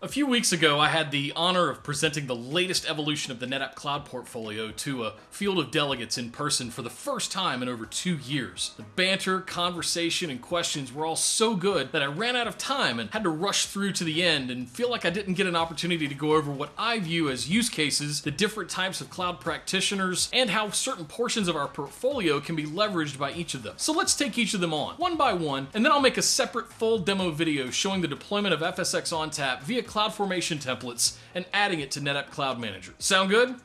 A few weeks ago, I had the honor of presenting the latest evolution of the NetApp Cloud portfolio to a field of delegates in person for the first time in over two years. The banter, conversation, and questions were all so good that I ran out of time and had to rush through to the end and feel like I didn't get an opportunity to go over what I view as use cases, the different types of cloud practitioners, and how certain portions of our portfolio can be leveraged by each of them. So let's take each of them on, one by one, and then I'll make a separate full demo video showing the deployment of FSx ONTAP via CloudFormation templates and adding it to NetApp Cloud Manager. Sound good?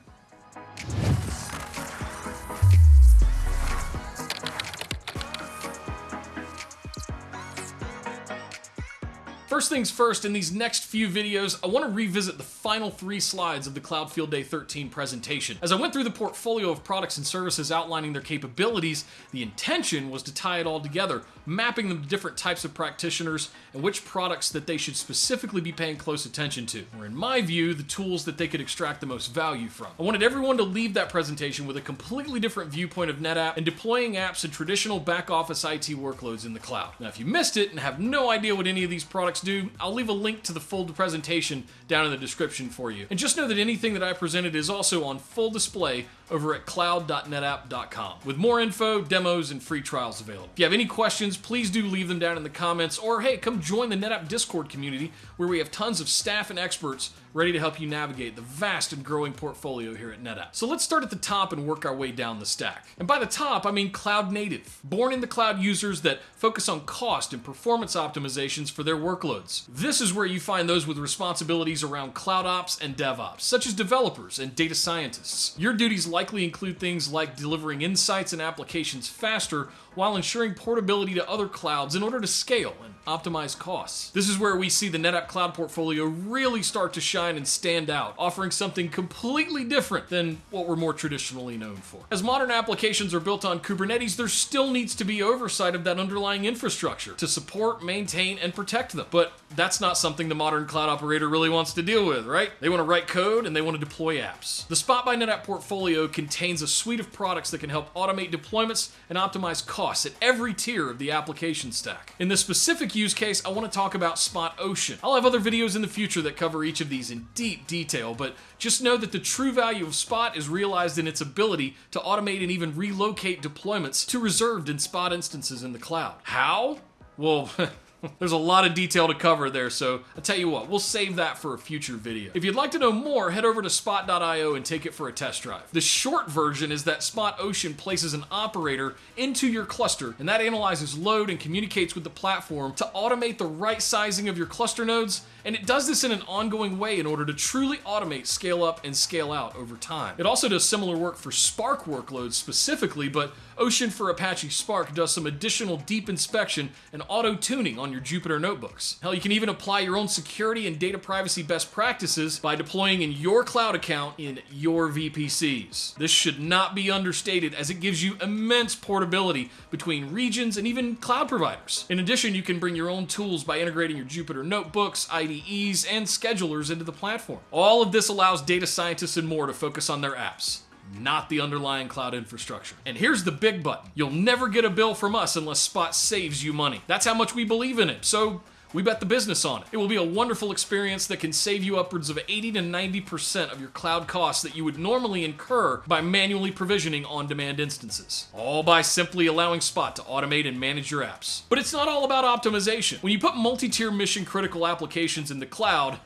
First things first, in these next few videos, I want to revisit the final three slides of the Cloud Field Day 13 presentation. As I went through the portfolio of products and services outlining their capabilities, the intention was to tie it all together, mapping them to different types of practitioners and which products that they should specifically be paying close attention to, or in my view, the tools that they could extract the most value from. I wanted everyone to leave that presentation with a completely different viewpoint of NetApp and deploying apps and traditional back office IT workloads in the cloud. Now, if you missed it and have no idea what any of these products do, I'll leave a link to the full presentation down in the description for you. And just know that anything that I presented is also on full display over at cloud.netapp.com with more info, demos, and free trials available. If you have any questions, please do leave them down in the comments or hey, come join the NetApp Discord community where we have tons of staff and experts ready to help you navigate the vast and growing portfolio here at NetApp. So let's start at the top and work our way down the stack. And by the top, I mean cloud native, born in the cloud users that focus on cost and performance optimizations for their workloads. This is where you find those with responsibilities around cloud ops and DevOps, such as developers and data scientists. Your duties likely include things like delivering insights and applications faster while ensuring portability to other clouds in order to scale and optimize costs. This is where we see the NetApp Cloud portfolio really start to shine and stand out, offering something completely different than what we're more traditionally known for. As modern applications are built on Kubernetes, there still needs to be oversight of that underlying infrastructure to support, maintain, and protect them. But that's not something the modern cloud operator really wants to deal with, right? They want to write code and they want to deploy apps. The Spot by NetApp portfolio contains a suite of products that can help automate deployments and optimize costs at every tier of the application stack. In this specific use case, I want to talk about Spot Ocean. I'll have other videos in the future that cover each of these in deep detail, but just know that the true value of Spot is realized in its ability to automate and even relocate deployments to reserved and Spot instances in the cloud. How? Well, There's a lot of detail to cover there, so I'll tell you what, we'll save that for a future video. If you'd like to know more, head over to spot.io and take it for a test drive. The short version is that Spot Ocean places an operator into your cluster, and that analyzes load and communicates with the platform to automate the right sizing of your cluster nodes, and it does this in an ongoing way in order to truly automate scale up and scale out over time. It also does similar work for Spark workloads specifically, but Ocean for Apache Spark does some additional deep inspection and auto tuning on your Jupyter notebooks. Hell, you can even apply your own security and data privacy best practices by deploying in your cloud account in your VPCs. This should not be understated as it gives you immense portability between regions and even cloud providers. In addition, you can bring your own tools by integrating your Jupyter notebooks, IDEs, and schedulers into the platform. All of this allows data scientists and more to focus on their apps not the underlying cloud infrastructure. And here's the big button. You'll never get a bill from us unless Spot saves you money. That's how much we believe in it. So we bet the business on it. It will be a wonderful experience that can save you upwards of 80 to 90% of your cloud costs that you would normally incur by manually provisioning on-demand instances. All by simply allowing Spot to automate and manage your apps. But it's not all about optimization. When you put multi-tier mission critical applications in the cloud,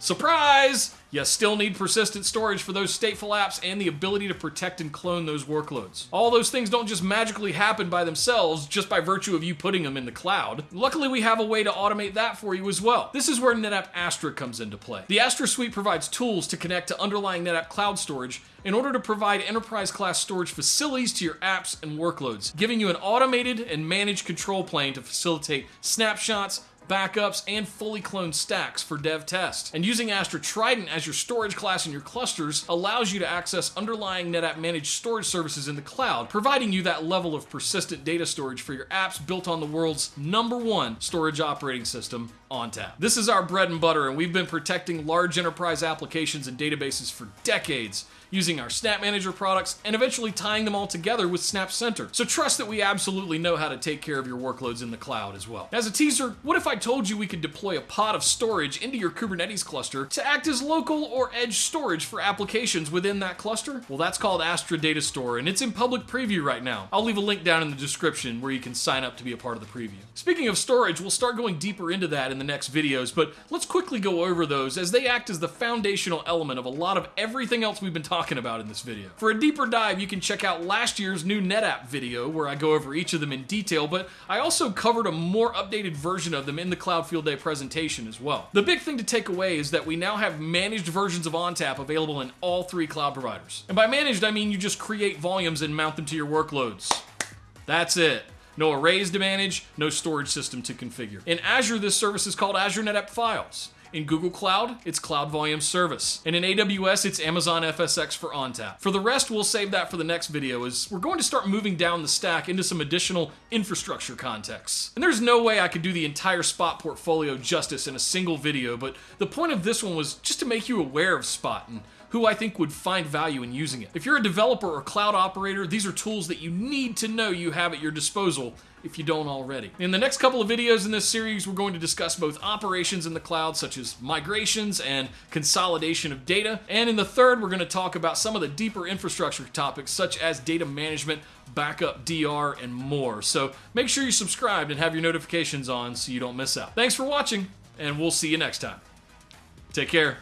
surprise! You still need persistent storage for those stateful apps and the ability to protect and clone those workloads. All those things don't just magically happen by themselves just by virtue of you putting them in the cloud. Luckily, we have a way to automate that for you as well. This is where NetApp Astra comes into play. The Astra Suite provides tools to connect to underlying NetApp cloud storage in order to provide enterprise class storage facilities to your apps and workloads, giving you an automated and managed control plane to facilitate snapshots, backups, and fully cloned stacks for dev test. And using Astra Trident as your storage class in your clusters allows you to access underlying NetApp managed storage services in the cloud, providing you that level of persistent data storage for your apps built on the world's number one storage operating system, ONTAP. This is our bread and butter, and we've been protecting large enterprise applications and databases for decades using our SnapManager products, and eventually tying them all together with SnapCenter. So trust that we absolutely know how to take care of your workloads in the cloud as well. As a teaser, what if I told you we could deploy a pod of storage into your Kubernetes cluster to act as local or edge storage for applications within that cluster? Well, that's called Astra Data Store, and it's in public preview right now. I'll leave a link down in the description where you can sign up to be a part of the preview. Speaking of storage, we'll start going deeper into that in the next videos, but let's quickly go over those as they act as the foundational element of a lot of everything else we've been talking about in this video. For a deeper dive, you can check out last year's new NetApp video where I go over each of them in detail, but I also covered a more updated version of them in the Cloud Field Day presentation as well. The big thing to take away is that we now have managed versions of ONTAP available in all three cloud providers. And by managed, I mean you just create volumes and mount them to your workloads. That's it. No arrays to manage, no storage system to configure. In Azure, this service is called Azure NetApp Files. In Google Cloud, it's Cloud Volume Service. And in AWS, it's Amazon FSx for ONTAP. For the rest, we'll save that for the next video as we're going to start moving down the stack into some additional infrastructure contexts. And there's no way I could do the entire Spot portfolio justice in a single video, but the point of this one was just to make you aware of Spot and who I think would find value in using it. If you're a developer or cloud operator, these are tools that you need to know you have at your disposal if you don't already. In the next couple of videos in this series, we're going to discuss both operations in the cloud, such as migrations and consolidation of data. And in the third, we're going to talk about some of the deeper infrastructure topics, such as data management, backup, DR, and more. So make sure you're subscribed and have your notifications on so you don't miss out. Thanks for watching, and we'll see you next time. Take care.